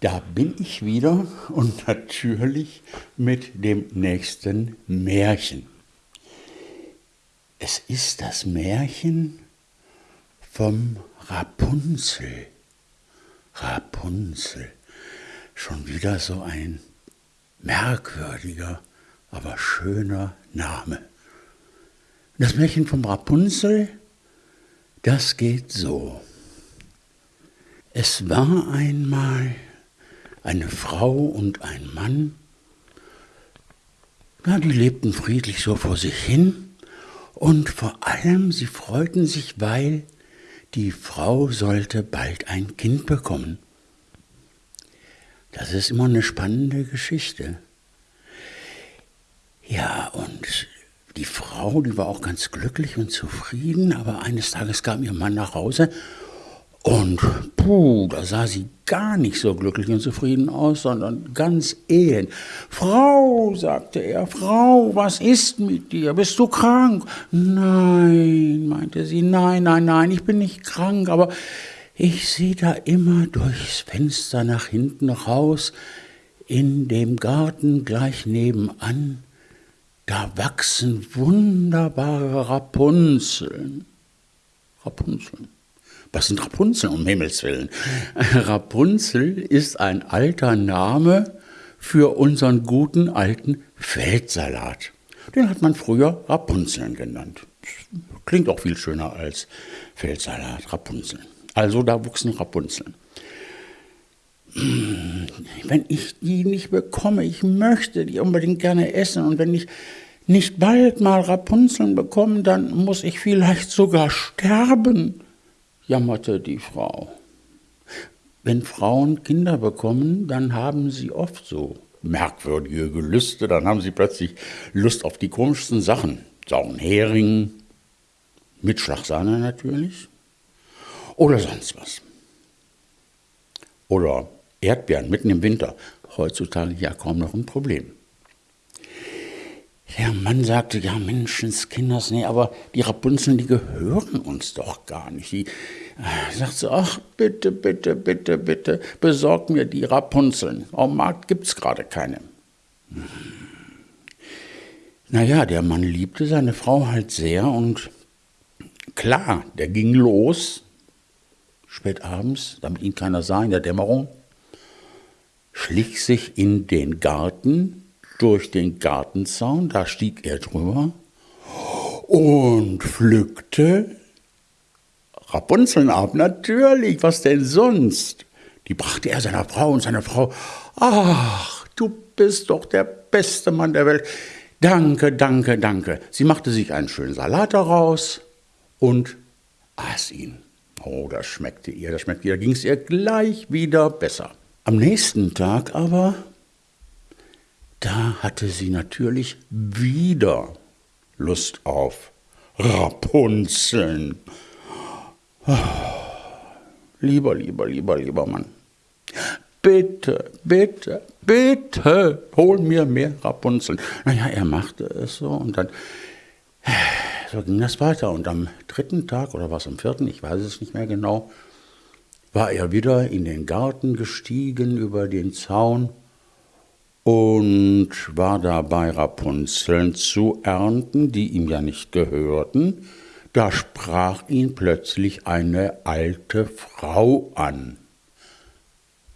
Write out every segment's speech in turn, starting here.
Da bin ich wieder und natürlich mit dem nächsten Märchen. Es ist das Märchen vom Rapunzel. Rapunzel. Schon wieder so ein merkwürdiger, aber schöner Name. Das Märchen vom Rapunzel, das geht so. Es war einmal eine Frau und ein Mann. Ja, die lebten friedlich so vor sich hin und vor allem sie freuten sich, weil die Frau sollte bald ein Kind bekommen. Das ist immer eine spannende Geschichte. Ja, und die Frau, die war auch ganz glücklich und zufrieden, aber eines Tages kam ihr Mann nach Hause und puh, da sah sie gar nicht so glücklich und zufrieden aus, sondern ganz elend. Frau, sagte er, Frau, was ist mit dir? Bist du krank? Nein, meinte sie, nein, nein, nein, ich bin nicht krank, aber ich sehe da immer durchs Fenster nach hinten raus, in dem Garten gleich nebenan, da wachsen wunderbare Rapunzeln. Rapunzeln. Was sind Rapunzel, um Himmels Willen? Rapunzel ist ein alter Name für unseren guten alten Feldsalat. Den hat man früher Rapunzeln genannt. Klingt auch viel schöner als Feldsalat, Rapunzeln. Also da wuchsen Rapunzeln. Wenn ich die nicht bekomme, ich möchte die unbedingt gerne essen und wenn ich nicht bald mal Rapunzeln bekomme, dann muss ich vielleicht sogar sterben jammerte die Frau. Wenn Frauen Kinder bekommen, dann haben sie oft so merkwürdige Gelüste, dann haben sie plötzlich Lust auf die komischsten Sachen. Sauren Hering, mit Schlagsahne natürlich, oder sonst was. Oder Erdbeeren mitten im Winter, heutzutage ja kaum noch ein Problem. Der Mann sagte, ja Menschenskinders, nee, aber die Rapunzeln, die gehören uns doch gar nicht. Die äh, sagt so, ach bitte, bitte, bitte, bitte, besorg mir die Rapunzeln. Am Markt gibt's gerade keine. Hm. Naja, der Mann liebte seine Frau halt sehr und klar, der ging los, spät abends, damit ihn keiner sah in der Dämmerung, schlich sich in den Garten, durch den Gartenzaun, da stieg er drüber und pflückte Rapunzeln ab. Natürlich, was denn sonst? Die brachte er seiner Frau und seine Frau, ach, du bist doch der beste Mann der Welt. Danke, danke, danke. Sie machte sich einen schönen Salat daraus und aß ihn. Oh, das schmeckte ihr, das schmeckte ihr, da ging es ihr gleich wieder besser. Am nächsten Tag aber da hatte sie natürlich wieder Lust auf Rapunzeln. Oh, lieber, lieber, lieber, lieber Mann. Bitte, bitte, bitte, hol mir mehr Rapunzeln. Naja, er machte es so und dann, so ging das weiter. Und am dritten Tag oder was am vierten, ich weiß es nicht mehr genau, war er wieder in den Garten gestiegen über den Zaun und war dabei, Rapunzeln zu ernten, die ihm ja nicht gehörten. Da sprach ihn plötzlich eine alte Frau an.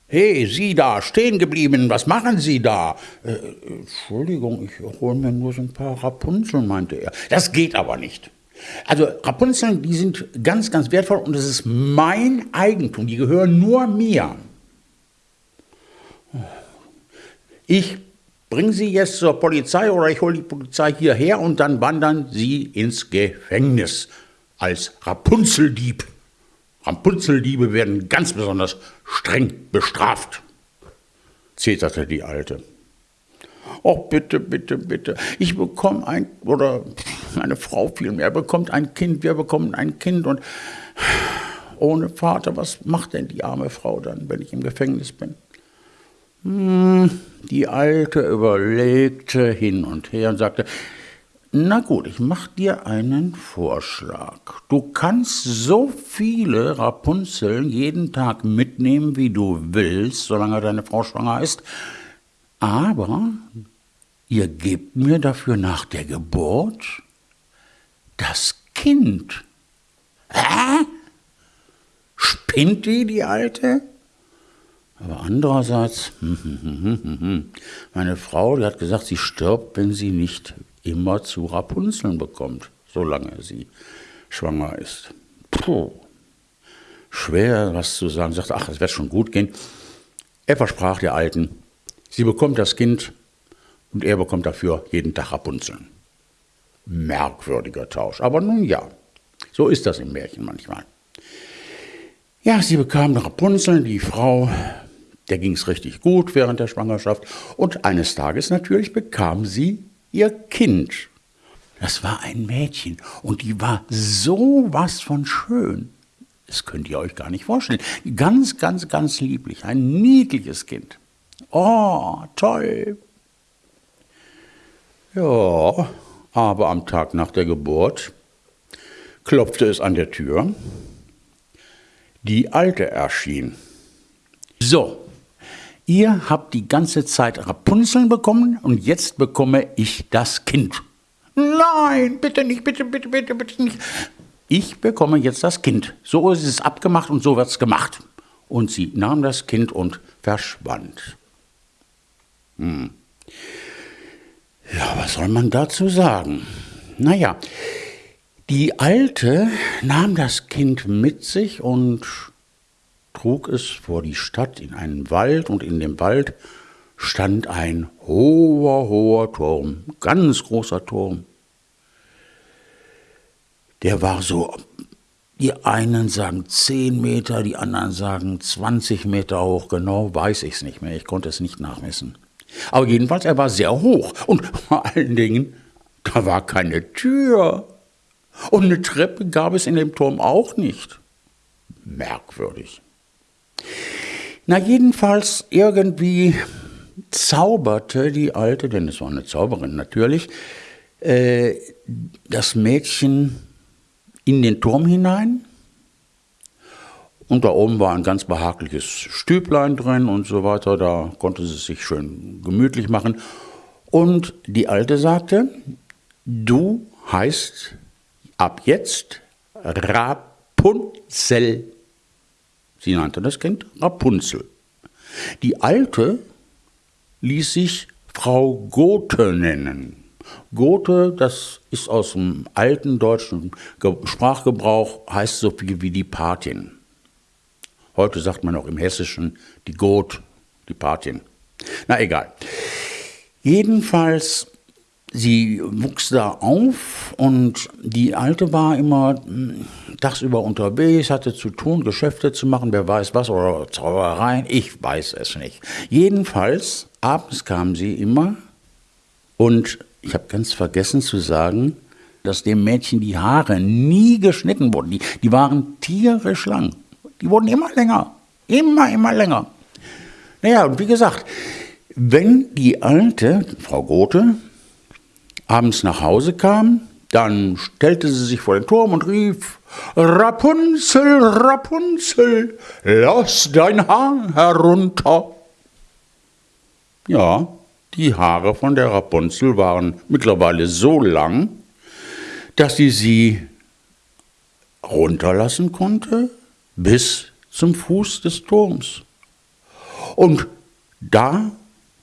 Hey, Sie da, stehen geblieben, was machen Sie da? Äh, Entschuldigung, ich hole mir nur so ein paar Rapunzeln, meinte er. Das geht aber nicht. Also Rapunzeln, die sind ganz, ganz wertvoll und es ist mein Eigentum, die gehören nur mir. Ich bringe Sie jetzt zur Polizei oder ich hole die Polizei hierher und dann wandern Sie ins Gefängnis als Rapunzeldieb. Rapunzeldiebe werden ganz besonders streng bestraft, zeterte die Alte. Oh, bitte, bitte, bitte. Ich bekomme ein, oder meine Frau vielmehr, bekommt ein Kind, wir bekommen ein Kind und ohne Vater, was macht denn die arme Frau dann, wenn ich im Gefängnis bin? Hm, die Alte überlegte hin und her und sagte, Na gut, ich mach dir einen Vorschlag. Du kannst so viele Rapunzeln jeden Tag mitnehmen, wie du willst, solange deine Frau schwanger ist. Aber ihr gebt mir dafür nach der Geburt das Kind. Hä? Spinnt die, die Alte? Aber andererseits, meine Frau, die hat gesagt, sie stirbt, wenn sie nicht immer zu Rapunzeln bekommt, solange sie schwanger ist. Puh. Schwer, was zu sagen. Sagt, ach, es wird schon gut gehen. Er versprach der Alten, sie bekommt das Kind und er bekommt dafür jeden Tag Rapunzeln. Merkwürdiger Tausch. Aber nun ja, so ist das im Märchen manchmal. Ja, sie bekam Rapunzeln, die Frau, der ging es richtig gut während der Schwangerschaft. Und eines Tages natürlich bekam sie ihr Kind. Das war ein Mädchen und die war so was von schön. Das könnt ihr euch gar nicht vorstellen. Ganz, ganz, ganz lieblich. Ein niedliches Kind. Oh, toll. Ja, aber am Tag nach der Geburt klopfte es an der Tür. Die Alte erschien. So, Ihr habt die ganze Zeit Rapunzeln bekommen und jetzt bekomme ich das Kind. Nein, bitte nicht, bitte, bitte, bitte, bitte nicht. Ich bekomme jetzt das Kind. So ist es abgemacht und so wird es gemacht. Und sie nahm das Kind und verschwand. Hm. Ja, was soll man dazu sagen? Naja, die Alte nahm das Kind mit sich und trug es vor die Stadt in einen Wald und in dem Wald stand ein hoher, hoher Turm, ganz großer Turm. Der war so, die einen sagen 10 Meter, die anderen sagen 20 Meter hoch, genau weiß ich es nicht mehr, ich konnte es nicht nachmessen. Aber jedenfalls, er war sehr hoch und vor allen Dingen, da war keine Tür. Und eine Treppe gab es in dem Turm auch nicht. Merkwürdig. Na jedenfalls irgendwie zauberte die Alte, denn es war eine Zauberin natürlich, äh, das Mädchen in den Turm hinein. Und da oben war ein ganz behagliches Stüblein drin und so weiter. Da konnte sie sich schön gemütlich machen. Und die Alte sagte, du heißt ab jetzt Rapunzel. Sie nannte das Kind Rapunzel. Die Alte ließ sich Frau Gothe nennen. Gothe, das ist aus dem alten deutschen Sprachgebrauch, heißt so viel wie die Patin. Heute sagt man auch im Hessischen die Goth, die Patin. Na egal. Jedenfalls sie wuchs da auf und die Alte war immer hm, tagsüber unterwegs, hatte zu tun, Geschäfte zu machen, wer weiß was, oder Zaubereien, ich weiß es nicht. Jedenfalls, abends kam sie immer und ich habe ganz vergessen zu sagen, dass dem Mädchen die Haare nie geschnitten wurden. Die, die waren tierisch lang. Die wurden immer länger. Immer, immer länger. Naja, und wie gesagt, wenn die alte, Frau Gothe, abends nach Hause kam, dann stellte sie sich vor den Turm und rief, Rapunzel, Rapunzel, lass dein Haar herunter. Ja, die Haare von der Rapunzel waren mittlerweile so lang, dass sie sie runterlassen konnte bis zum Fuß des Turms. Und da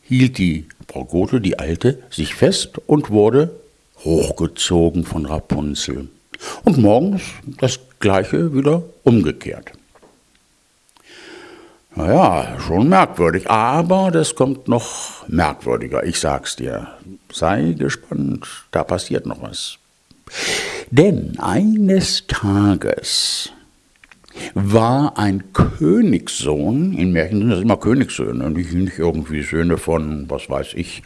hielt die Frau Gothe, die Alte, sich fest und wurde hochgezogen von Rapunzel. Und morgens das Gleiche wieder umgekehrt. Naja, schon merkwürdig, aber das kommt noch merkwürdiger, ich sag's dir. Sei gespannt, da passiert noch was. Denn eines Tages war ein Königssohn, in Märchen sind das immer Königssöhne, nicht, nicht irgendwie Söhne von, was weiß ich,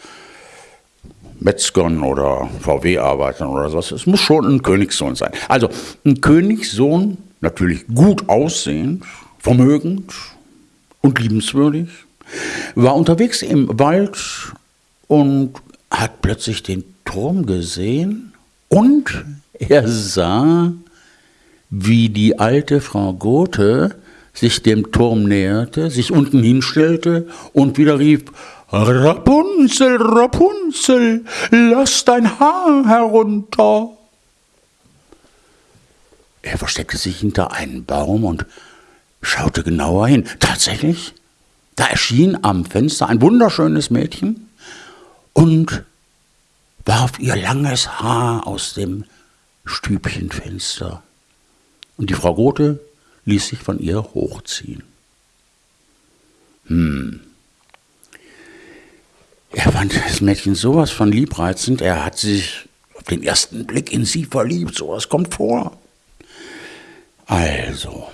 Metzgern oder VW-Arbeitern oder sowas. Es muss schon ein Königssohn sein. Also ein Königssohn, natürlich gut aussehend, vermögend und liebenswürdig, war unterwegs im Wald und hat plötzlich den Turm gesehen Und er sah, wie die alte Frau Gothe sich dem Turm näherte, sich unten hinstellte und wieder rief, Rapunzel, Rapunzel, lass dein Haar herunter. Er versteckte sich hinter einen Baum und schaute genauer hin. Tatsächlich, da erschien am Fenster ein wunderschönes Mädchen und warf ihr langes Haar aus dem Stübchenfenster. Und die Frau Gothe ließ sich von ihr hochziehen. Hm. Er fand das Mädchen sowas von liebreizend, er hat sich auf den ersten Blick in sie verliebt, sowas kommt vor. Also,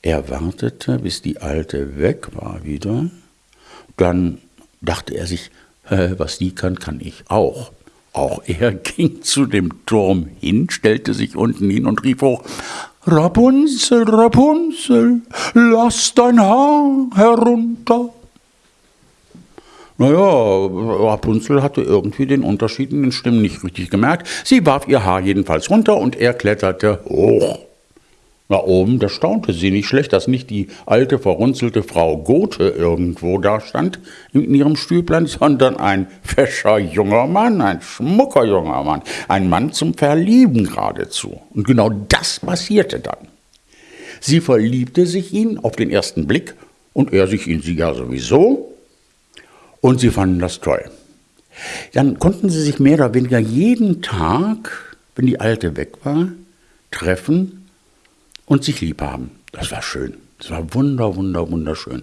er wartete, bis die Alte weg war wieder, dann dachte er sich, was die kann, kann ich auch. Auch er ging zu dem Turm hin, stellte sich unten hin und rief hoch, Rapunzel, Rapunzel, lass dein Haar herunter. Naja, Rapunzel hatte irgendwie den Unterschied in den Stimmen nicht richtig gemerkt. Sie warf ihr Haar jedenfalls runter und er kletterte hoch. Na oben, da staunte sie nicht schlecht, dass nicht die alte, verrunzelte Frau Gothe irgendwo da stand in ihrem Stüblein, sondern ein fescher junger Mann, ein schmucker junger Mann, ein Mann zum Verlieben geradezu. Und genau das passierte dann. Sie verliebte sich in auf den ersten Blick und er sich in sie ja sowieso und sie fanden das toll. Dann konnten sie sich mehr oder weniger jeden Tag, wenn die Alte weg war, treffen und sich lieb haben. Das war schön. Das war wunder, wunder, wunderschön.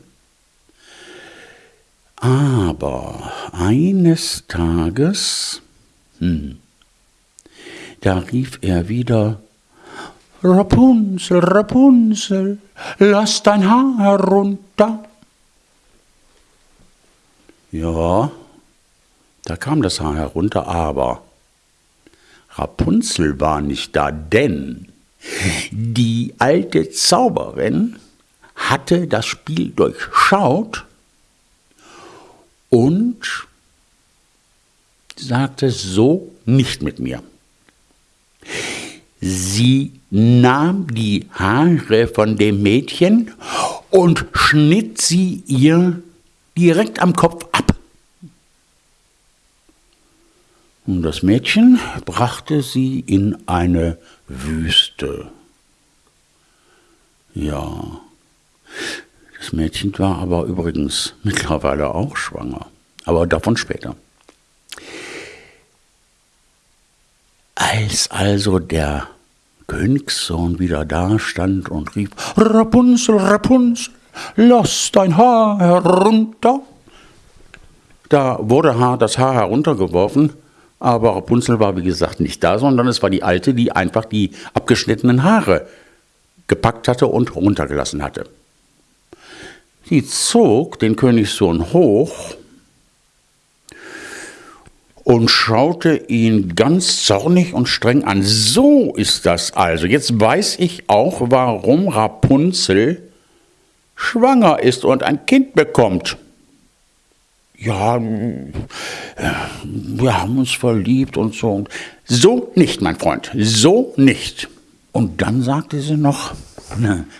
Aber eines Tages, hm, da rief er wieder, Rapunzel, Rapunzel, lass dein Haar herunter. Ja, da kam das Haar herunter, aber Rapunzel war nicht da, denn die alte Zauberin hatte das Spiel durchschaut und sagte so nicht mit mir. Sie nahm die Haare von dem Mädchen und schnitt sie ihr direkt am Kopf ab. Und das Mädchen brachte sie in eine Wüste. Ja, das Mädchen war aber übrigens mittlerweile auch schwanger, aber davon später. Als also der Königssohn wieder da stand und rief, Rapunzel, Rapunzel, lass dein Haar herunter, da wurde das Haar heruntergeworfen aber Rapunzel war, wie gesagt, nicht da, sondern es war die Alte, die einfach die abgeschnittenen Haare gepackt hatte und runtergelassen hatte. Sie zog den Königssohn hoch und schaute ihn ganz zornig und streng an. So ist das also. Jetzt weiß ich auch, warum Rapunzel schwanger ist und ein Kind bekommt ja, wir haben uns verliebt und so. So nicht, mein Freund, so nicht. Und dann sagte sie noch,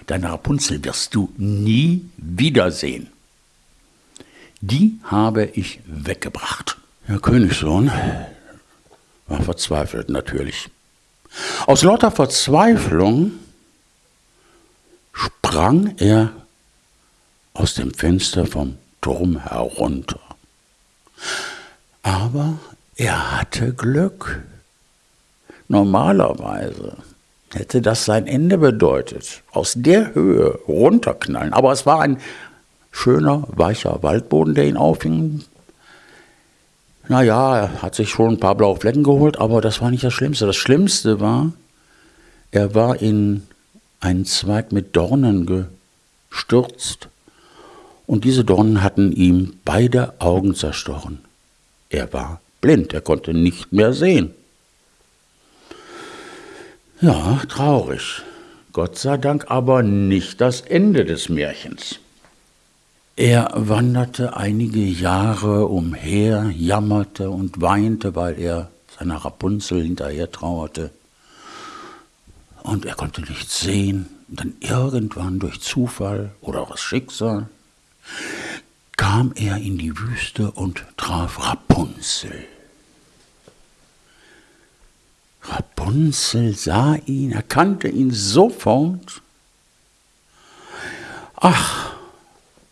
deine Rapunzel wirst du nie wiedersehen. Die habe ich weggebracht. Der Königssohn war verzweifelt natürlich. Aus lauter Verzweiflung sprang er aus dem Fenster vom Turm herunter. Aber er hatte Glück. Normalerweise hätte das sein Ende bedeutet. Aus der Höhe runterknallen. Aber es war ein schöner, weicher Waldboden, der ihn aufhing. Naja, er hat sich schon ein paar blaue Flecken geholt, aber das war nicht das Schlimmste. Das Schlimmste war, er war in einen Zweig mit Dornen gestürzt und diese Dornen hatten ihm beide Augen zerstochen. Er war blind, er konnte nicht mehr sehen. Ja, traurig. Gott sei Dank aber nicht das Ende des Märchens. Er wanderte einige Jahre umher, jammerte und weinte, weil er seiner Rapunzel hinterher trauerte. Und er konnte nichts sehen. Und dann irgendwann durch Zufall oder das Schicksal kam er in die Wüste und traf Rapunzel. Rapunzel sah ihn, erkannte ihn sofort. Ach,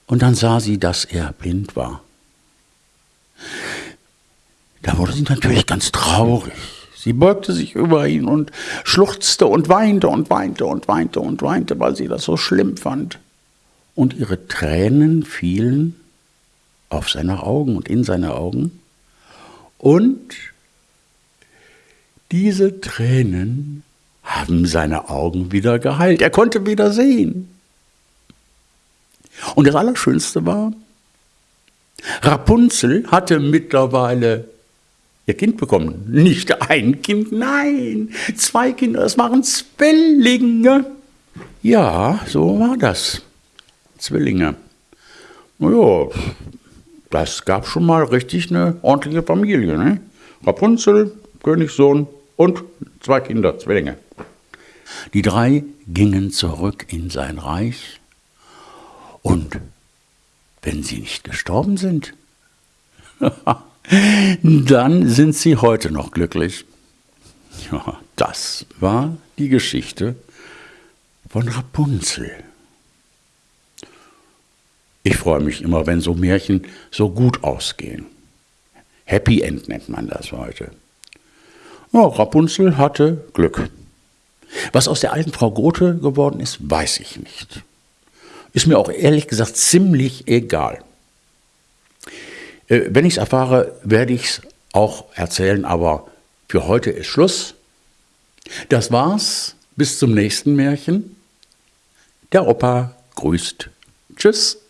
und dann sah sie, dass er blind war. Da wurde sie natürlich ganz traurig. Sie beugte sich über ihn und schluchzte und weinte und weinte und weinte und weinte, weil sie das so schlimm fand. Und ihre Tränen fielen auf seine Augen und in seine Augen. Und diese Tränen haben seine Augen wieder geheilt. Er konnte wieder sehen. Und das Allerschönste war, Rapunzel hatte mittlerweile ihr Kind bekommen. Nicht ein Kind, nein, zwei Kinder, das waren Zwillinge. Ja, so war das. Zwillinge. Naja, das gab schon mal richtig eine ordentliche Familie. Ne? Rapunzel, Königssohn und zwei Kinder, Zwillinge. Die drei gingen zurück in sein Reich und wenn sie nicht gestorben sind, dann sind sie heute noch glücklich. Ja, das war die Geschichte von Rapunzel. Ich freue mich immer, wenn so Märchen so gut ausgehen. Happy End nennt man das heute. Ja, Rapunzel hatte Glück. Was aus der alten Frau Grote geworden ist, weiß ich nicht. Ist mir auch ehrlich gesagt ziemlich egal. Äh, wenn ich es erfahre, werde ich es auch erzählen, aber für heute ist Schluss. Das war's. Bis zum nächsten Märchen. Der Opa grüßt. Tschüss.